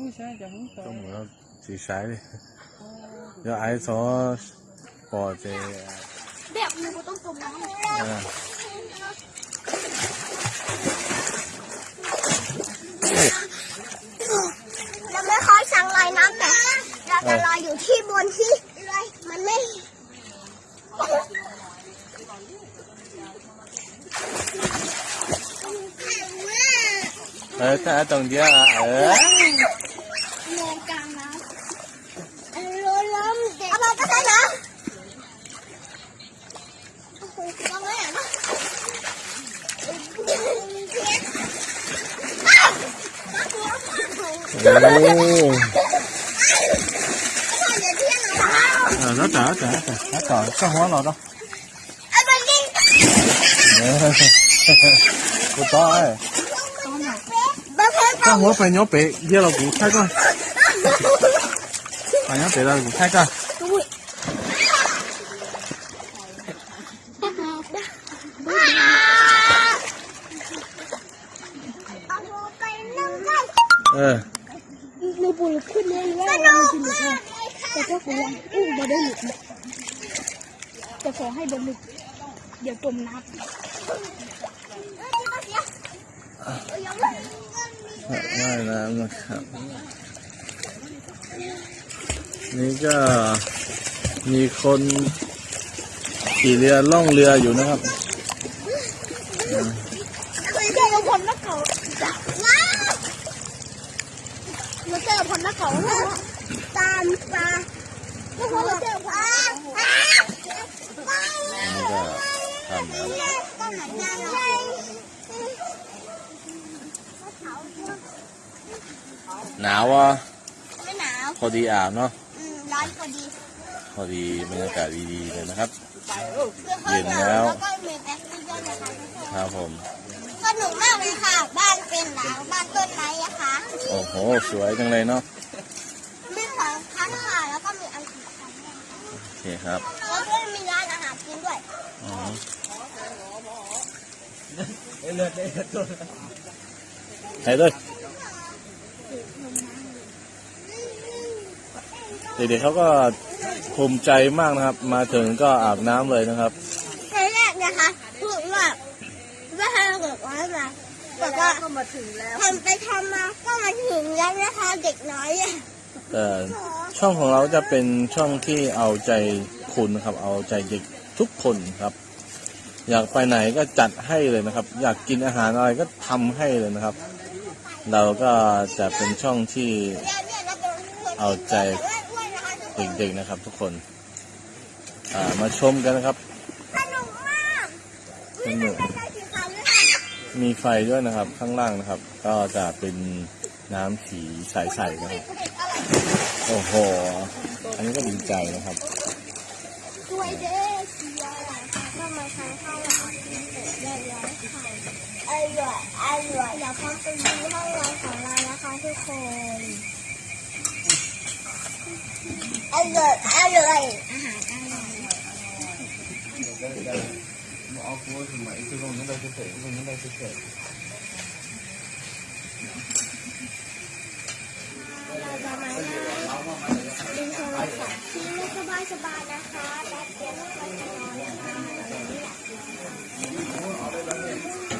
าจะไล่น้ำให้ดูเอาเร็ว เคมีสระว่ายน้ำนะครับแล้วร้อง 唔想就很 ต้ 多 อง。เหมือนสีสายเลยเดี๋ยวไอ้ซอสปอเจ แบบนี้ก็ต้องจมน้ำ อ่า เราไม่ค่อยสั่งลอยน้ำแต่เราจะลอยอยู่ที่บนที่มันไม่ เออถ้า cái nữa con lấy à nó Rồi nó trở. Trở trở nó trời có hóa rồi đâu. Cô to ấy. Có hóa phải nhó bể giờ là cụ thay coi phải nhó bể là cụ thay coi ออในบุญขึ้นเลยว่าเราจะหลุดเลยแต่ก็คงยังอุ้มมาได้หลุดนะแต่ขอให้บนหลุดเดี๋ยวจมน้ำว่ายน้ำนะครับ นี่ก็มีคนขี่เรือล่องเรืออยู่นะครับ เคยเจอพลนักเขาว้าวเราเจอพลนักเขาตามตาแล้วพอเราเจอพลอ้านี่ก็ทำแล้วต้นไหนงานเราหนาวอะไม่หนาวพอดีอาบเนาะอืมร้อนพอดีพอดีบรรยากาศดีๆเลยนะครับ เย็นแล้วก็มีแบ็คทีเรียนะคะทุกคนครับผมส นุกมากเลยค่ะ บ้านเป็นหลังบ้านต้นไม้อะค่ะโอ้โห สวยจังเลยเนาะมีสองชั้นค่ะแล้วก็มีอันสี่ชั้นด้วยโอเคครับแล้วก็มีร้านอาหารกินด้วยอ๋อใส่ด้วยเด็กๆเขาก็ภูมิใจมากนะครับ มาถึงก็อาบน้ำเลยนะครับ ในแรกนะคะพูดว่า ไม่ให้เกิดว่ามาแต่ว่าก็มาถึงแล้วทำไปทำมาก็มาถึงแล้วนะคะเด็กน้อยอะแต่ช่องของเราจะเป็นช่องที่เอาใจคุณนะครับ เอาใจเด็กทุกคนครับ อยากไปไหนก็จัดให้เลยนะครับ อยากกินอาหารอะไรก็ทำให้เลยนะครับ เราก็จะเป็นช่องที่เนี่ยเนี่ยเราเป็นคนเอาใจด้วยนะคะทุกคนเด็กๆนะครับ ทุกคนอ่ามาชมกันนะครับสนุกมากสนุก มีไฟด้วยนะครับ ข้างล่างนะครับ ก็จะเป็นน้ำสีใสๆนะครับ โอ้โห อันนี้ก็ดีใจนะครับสวยเด้อสีอะไรค่ะก็มาใช้ข้าวหลามเรียบร้อยอร่อยอร่อยเดี๋ยวพร้อมไปดูห้องนอนของเรานะคะทุกคนอร่อยอร่อยอาหารอร่อย bỏ cua thì mấy cái gồm những đây chia sẻ gồm những đây chia sẻ สบายสบายนะคะแป๊บเดียวก็จะนอนแล้วค่ะ